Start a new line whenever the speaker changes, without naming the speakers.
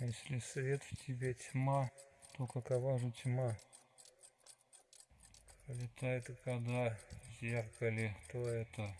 Если свет в тебе тьма, то какова же тьма? Пролетает и когда в зеркале, то это